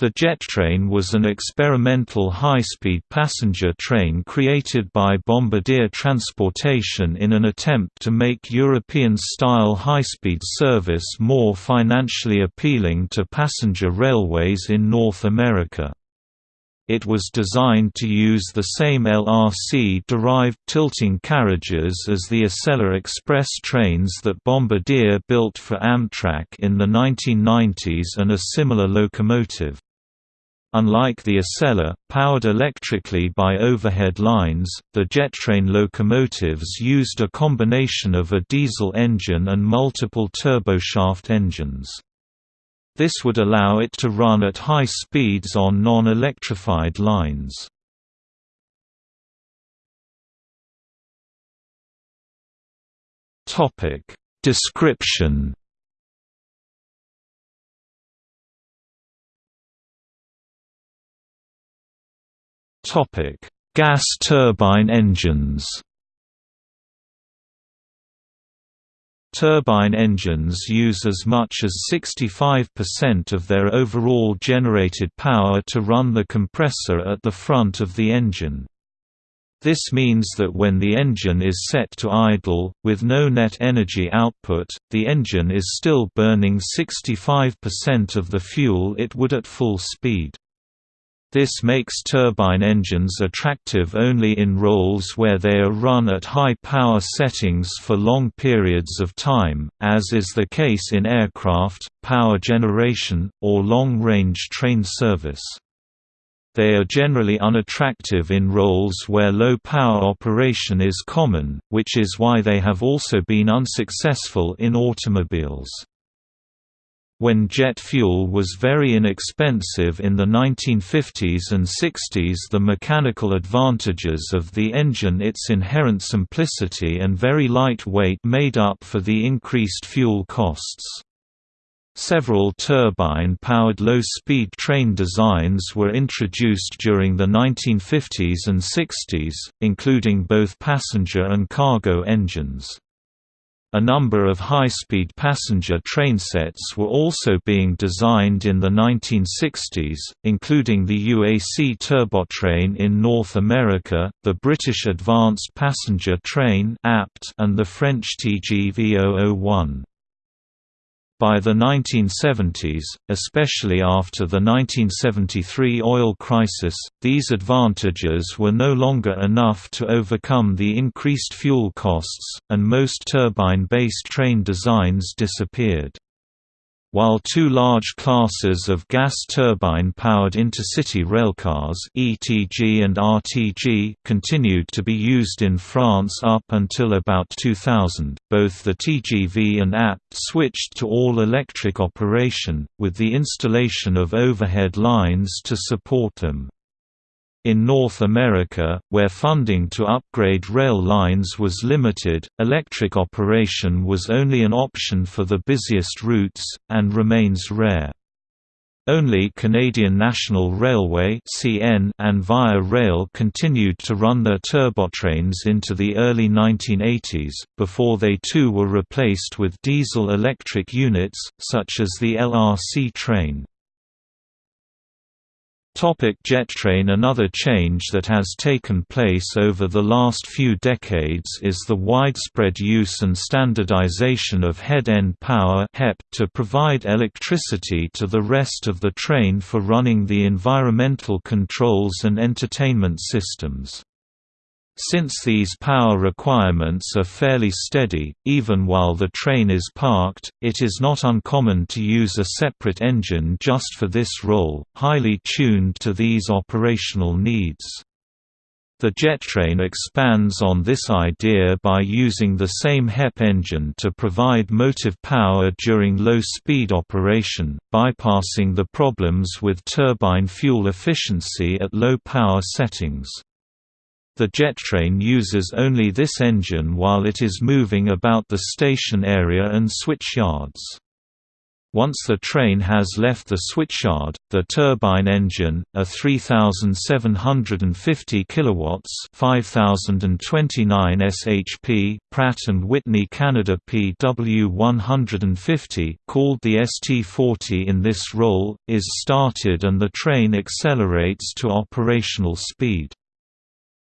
The JetTrain was an experimental high-speed passenger train created by Bombardier Transportation in an attempt to make European-style high-speed service more financially appealing to passenger railways in North America. It was designed to use the same LRC-derived tilting carriages as the Acela Express trains that Bombardier built for Amtrak in the 1990s and a similar locomotive. Unlike the Acela, powered electrically by overhead lines, the JetTrain locomotives used a combination of a diesel engine and multiple turboshaft engines. This would allow it to run at high speeds on non-electrified lines. Description Gas turbine engines. Turbine engines use as much as 65% of their overall generated power to run the compressor at the front of the engine. This means that when the engine is set to idle, with no net energy output, the engine is still burning 65% of the fuel it would at full speed. This makes turbine engines attractive only in roles where they are run at high power settings for long periods of time, as is the case in aircraft, power generation, or long-range train service. They are generally unattractive in roles where low power operation is common, which is why they have also been unsuccessful in automobiles. When jet fuel was very inexpensive in the 1950s and 60s the mechanical advantages of the engine its inherent simplicity and very light weight made up for the increased fuel costs. Several turbine-powered low-speed train designs were introduced during the 1950s and 60s, including both passenger and cargo engines. A number of high-speed passenger trainsets were also being designed in the 1960s, including the UAC Turbotrain in North America, the British Advanced Passenger Train and the French TGV 001. By the 1970s, especially after the 1973 oil crisis, these advantages were no longer enough to overcome the increased fuel costs, and most turbine-based train designs disappeared. While two large classes of gas turbine-powered intercity railcars ETG and RTG continued to be used in France up until about 2000, both the TGV and APT switched to all-electric operation, with the installation of overhead lines to support them. In North America, where funding to upgrade rail lines was limited, electric operation was only an option for the busiest routes, and remains rare. Only Canadian National Railway and Via Rail continued to run their turbotrains into the early 1980s, before they too were replaced with diesel-electric units, such as the LRC train. Topic JetTrain Another change that has taken place over the last few decades is the widespread use and standardization of head-end power to provide electricity to the rest of the train for running the environmental controls and entertainment systems. Since these power requirements are fairly steady, even while the train is parked, it is not uncommon to use a separate engine just for this role, highly tuned to these operational needs. The JetTrain expands on this idea by using the same HEP engine to provide motive power during low-speed operation, bypassing the problems with turbine fuel efficiency at low power settings. The JetTrain uses only this engine while it is moving about the station area and switch yards. Once the train has left the switchyard, the turbine engine, a 3750 kilowatts, 5029 shp Pratt and Whitney Canada PW150, called the ST40 in this role, is started and the train accelerates to operational speed.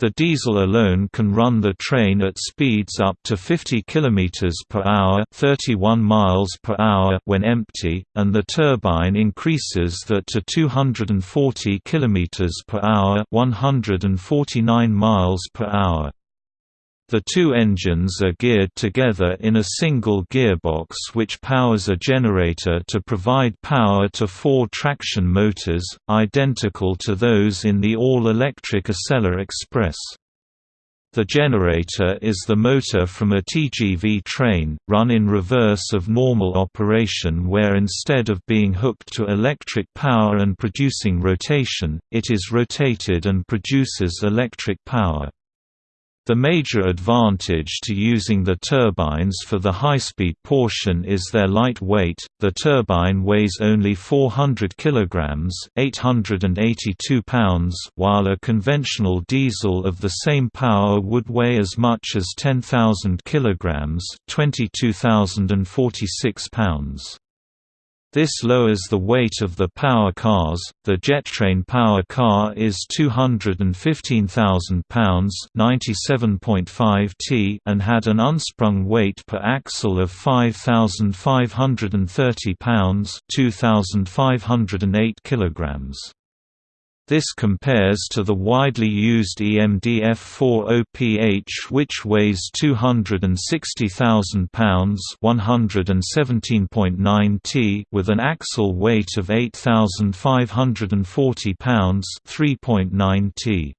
The diesel alone can run the train at speeds up to 50 km per hour, 31 miles per hour when empty, and the turbine increases that to 240 km per hour, 149 miles per hour. The two engines are geared together in a single gearbox which powers a generator to provide power to four traction motors, identical to those in the all-electric Acela Express. The generator is the motor from a TGV train, run in reverse of normal operation where instead of being hooked to electric power and producing rotation, it is rotated and produces electric power. The major advantage to using the turbines for the high-speed portion is their light weight. The turbine weighs only 400 kilograms, 882 pounds, while a conventional diesel of the same power would weigh as much as 10,000 kilograms, 22,046 pounds. This lowers the weight of the power cars. The Jettrain power car is 215,000 pounds (97.5 t) and had an unsprung weight per axle of 5,530 pounds (2,508 kilograms). This compares to the widely used EMDF-4OPH which weighs 260,000 pounds (117.9 t) with an axle weight of 8,540 pounds (3.9 t).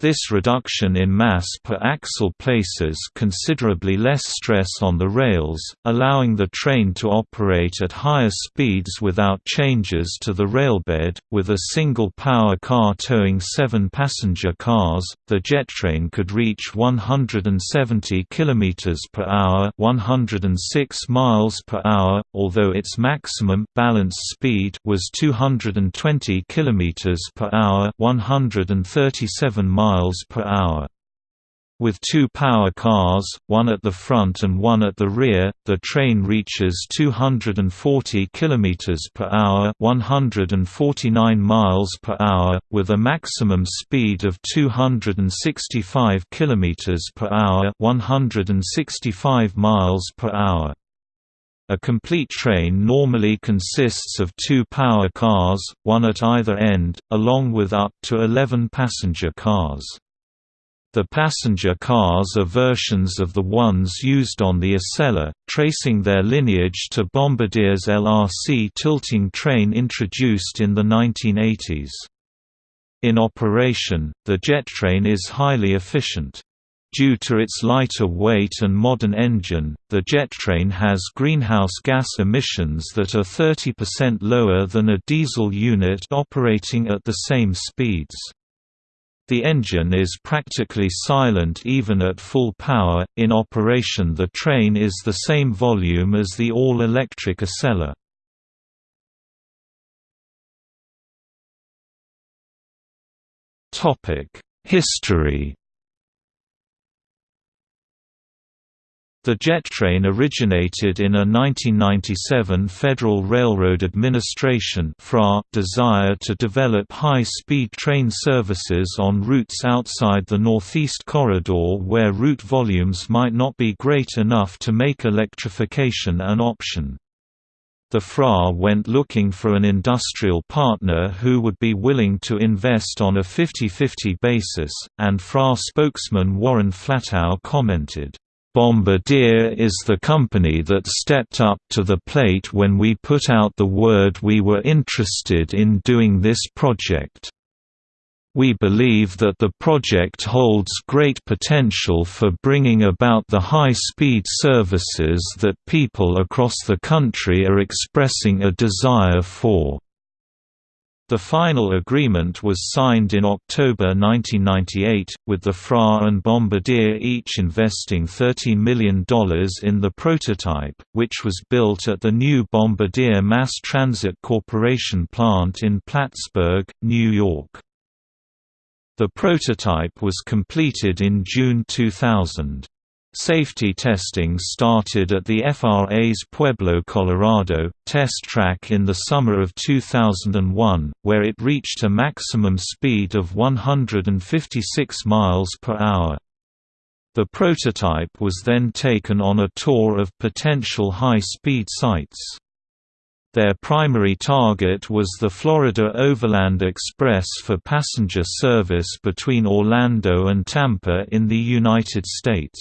This reduction in mass per axle places considerably less stress on the rails, allowing the train to operate at higher speeds without changes to the railbed. With a single power car towing seven passenger cars, the Jettrain could reach 170 km per hour, 106 miles per hour, although its maximum balanced speed was 220 km per hour, 137 miles miles per hour. With two power cars, one at the front and one at the rear, the train reaches 240 km per hour, 149 miles per hour, with a maximum speed of 265 km per hour, 165 miles per hour. A complete train normally consists of two power cars, one at either end, along with up to 11 passenger cars. The passenger cars are versions of the ones used on the Acela, tracing their lineage to Bombardier's LRC tilting train introduced in the 1980s. In operation, the jet train is highly efficient. Due to its lighter weight and modern engine, the jet train has greenhouse gas emissions that are 30% lower than a diesel unit operating at the same speeds. The engine is practically silent even at full power. In operation, the train is the same volume as the all-electric Acela. Topic: History The jet train originated in a 1997 Federal Railroad Administration desire to develop high-speed train services on routes outside the Northeast Corridor where route volumes might not be great enough to make electrification an option. The FRA went looking for an industrial partner who would be willing to invest on a 50-50 basis, and FRA spokesman Warren Flatau commented, Bombardier is the company that stepped up to the plate when we put out the word we were interested in doing this project. We believe that the project holds great potential for bringing about the high-speed services that people across the country are expressing a desire for. The final agreement was signed in October 1998, with the FRA and Bombardier each investing $30 million in the prototype, which was built at the new Bombardier Mass Transit Corporation plant in Plattsburgh, New York. The prototype was completed in June 2000. Safety testing started at the FRA's Pueblo, Colorado, test track in the summer of 2001, where it reached a maximum speed of 156 miles per hour. The prototype was then taken on a tour of potential high-speed sites. Their primary target was the Florida Overland Express for passenger service between Orlando and Tampa in the United States.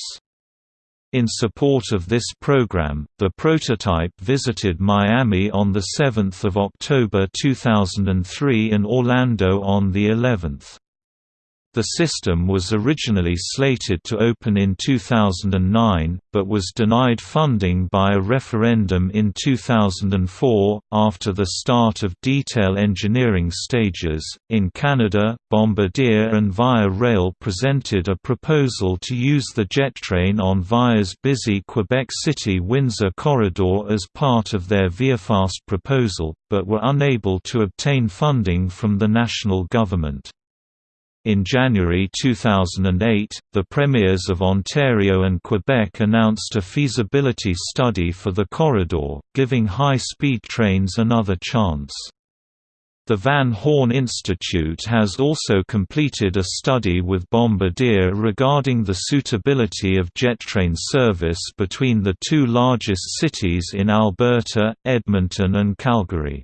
In support of this program, the prototype visited Miami on 7 October 2003 and Orlando on the 11th. The system was originally slated to open in 2009, but was denied funding by a referendum in 2004. After the start of detail engineering stages, in Canada, Bombardier and Via Rail presented a proposal to use the jet train on Via's busy Quebec City Windsor corridor as part of their ViaFast proposal, but were unable to obtain funding from the national government. In January 2008, the premiers of Ontario and Quebec announced a feasibility study for the corridor, giving high-speed trains another chance. The Van Horne Institute has also completed a study with Bombardier regarding the suitability of jet train service between the two largest cities in Alberta, Edmonton and Calgary.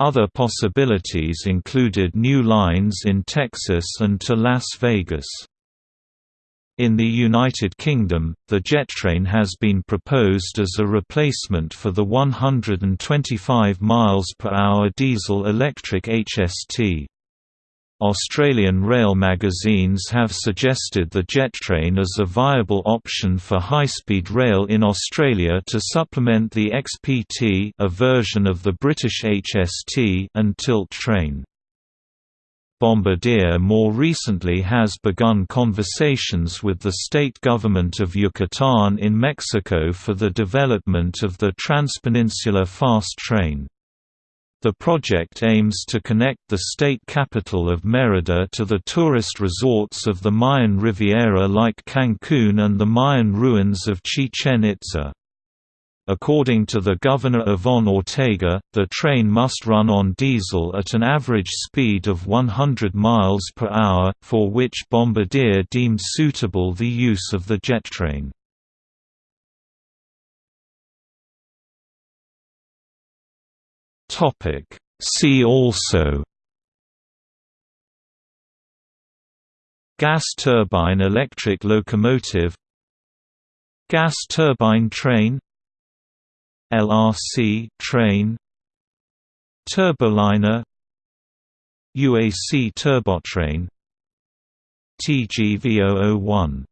Other possibilities included new lines in Texas and to Las Vegas. In the United Kingdom, the JetTrain has been proposed as a replacement for the 125 miles per hour diesel-electric HST. Australian rail magazines have suggested the jet train as a viable option for high-speed rail in Australia to supplement the XPT a version of the British HST and tilt train. Bombardier more recently has begun conversations with the state government of Yucatán in Mexico for the development of the Transpeninsular Fast Train. The project aims to connect the state capital of Mérida to the tourist resorts of the Mayan Riviera like Cancún and the Mayan ruins of Chichen Itza. According to the governor Ivonne Ortega, the train must run on diesel at an average speed of 100 miles per hour, for which Bombardier deemed suitable the use of the jet train. Topic. See also. Gas turbine electric locomotive. Gas turbine train. LRC train. Turboliner. UAC turbotrain. TGV 001